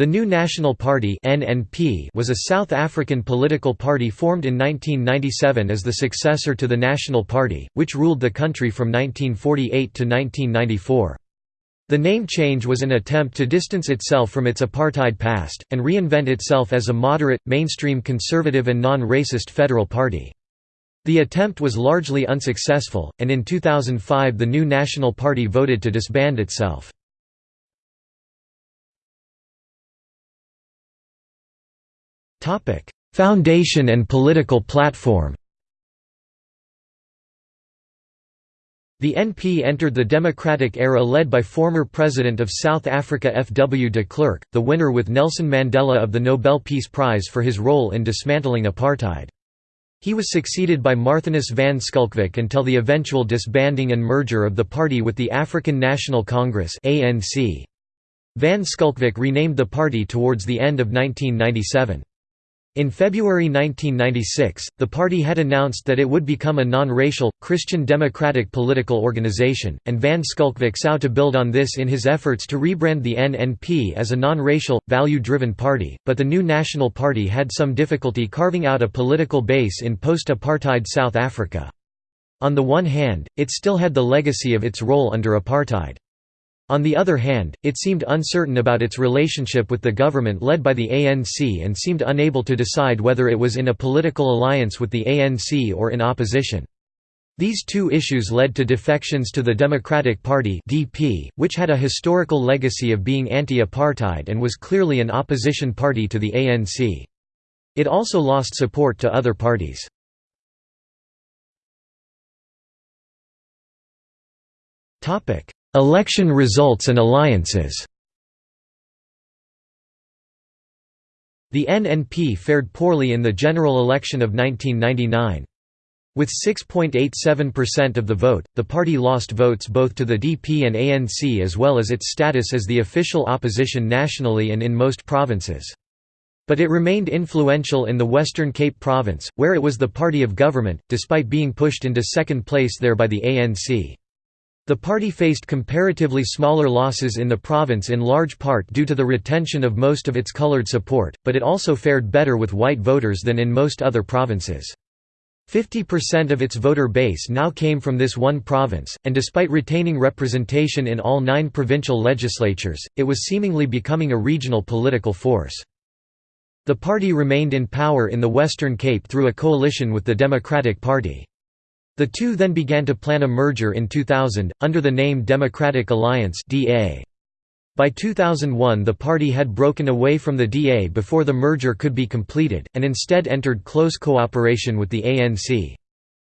The New National Party (NNP) was a South African political party formed in 1997 as the successor to the National Party, which ruled the country from 1948 to 1994. The name change was an attempt to distance itself from its apartheid past, and reinvent itself as a moderate, mainstream conservative and non-racist federal party. The attempt was largely unsuccessful, and in 2005 the New National Party voted to disband itself. Foundation and political platform The NP entered the democratic era led by former President of South Africa F. W. de Klerk, the winner with Nelson Mandela of the Nobel Peace Prize for his role in dismantling apartheid. He was succeeded by Marthinus van Schalkwyk until the eventual disbanding and merger of the party with the African National Congress Van Schalkwyk renamed the party towards the end of 1997. In February 1996, the party had announced that it would become a non-racial, Christian democratic political organization, and Van Schalkwyk sought to build on this in his efforts to rebrand the NNP as a non-racial, value-driven party, but the new National Party had some difficulty carving out a political base in post-apartheid South Africa. On the one hand, it still had the legacy of its role under apartheid. On the other hand, it seemed uncertain about its relationship with the government led by the ANC and seemed unable to decide whether it was in a political alliance with the ANC or in opposition. These two issues led to defections to the Democratic Party (DP), which had a historical legacy of being anti-apartheid and was clearly an opposition party to the ANC. It also lost support to other parties. Topic: Election results and alliances The NNP fared poorly in the general election of 1999. With 6.87% of the vote, the party lost votes both to the DP and ANC as well as its status as the official opposition nationally and in most provinces. But it remained influential in the Western Cape province, where it was the party of government, despite being pushed into second place there by the ANC. The party faced comparatively smaller losses in the province in large part due to the retention of most of its colored support, but it also fared better with white voters than in most other provinces. 50% of its voter base now came from this one province, and despite retaining representation in all nine provincial legislatures, it was seemingly becoming a regional political force. The party remained in power in the Western Cape through a coalition with the Democratic Party. The two then began to plan a merger in 2000, under the name Democratic Alliance By 2001 the party had broken away from the DA before the merger could be completed, and instead entered close cooperation with the ANC.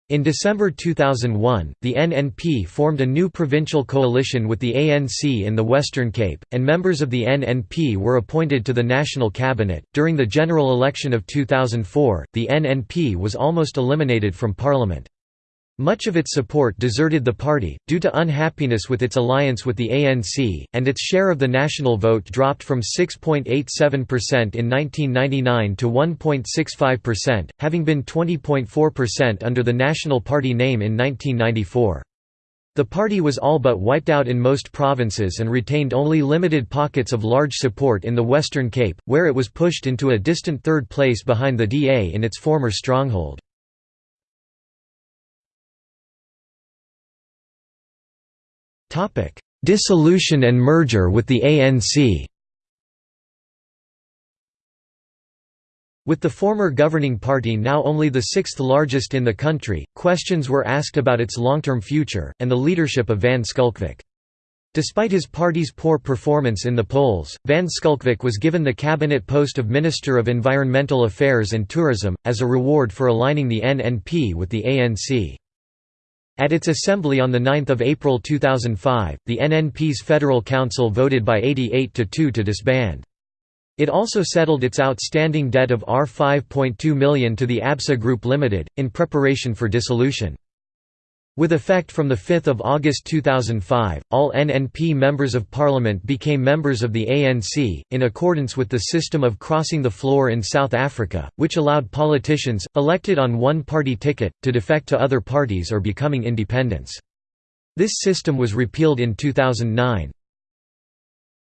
In December 2001, the NNP formed a new provincial coalition with the ANC in the Western Cape, and members of the NNP were appointed to the national cabinet. During the general election of 2004, the NNP was almost eliminated from parliament. Much of its support deserted the party, due to unhappiness with its alliance with the ANC, and its share of the national vote dropped from 6.87% in 1999 to 1.65%, having been 20.4% under the National Party name in 1994. The party was all but wiped out in most provinces and retained only limited pockets of large support in the Western Cape, where it was pushed into a distant third place behind the DA in its former stronghold. Dissolution and merger with the ANC With the former governing party now only the sixth largest in the country, questions were asked about its long-term future, and the leadership of Van Schalkwyk. Despite his party's poor performance in the polls, Van Schalkwyk was given the cabinet post of Minister of Environmental Affairs and Tourism, as a reward for aligning the NNP with the ANC. At its assembly on 9 April 2005, the NNP's Federal Council voted by 88 to 2 to disband. It also settled its outstanding debt of R5.2 million to the ABSA Group Limited, in preparation for dissolution. With effect from 5 August 2005, all NNP Members of Parliament became members of the ANC, in accordance with the system of crossing the floor in South Africa, which allowed politicians, elected on one-party ticket, to defect to other parties or becoming independents. This system was repealed in 2009.